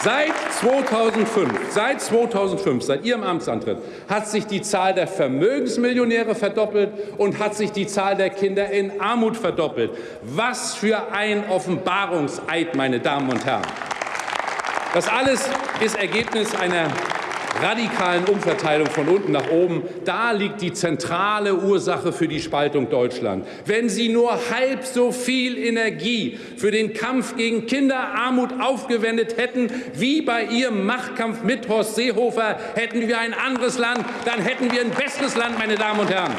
Seit 2005, seit 2005, seit Ihrem Amtsantritt, hat sich die Zahl der Vermögensmillionäre verdoppelt und hat sich die Zahl der Kinder in Armut verdoppelt. Was für ein Offenbarungseid, meine Damen und Herren. Das alles ist Ergebnis einer radikalen Umverteilung von unten nach oben. Da liegt die zentrale Ursache für die Spaltung Deutschland. Wenn Sie nur halb so viel Energie für den Kampf gegen Kinderarmut aufgewendet hätten wie bei Ihrem Machtkampf mit Horst Seehofer, hätten wir ein anderes Land, dann hätten wir ein besseres Land, meine Damen und Herren.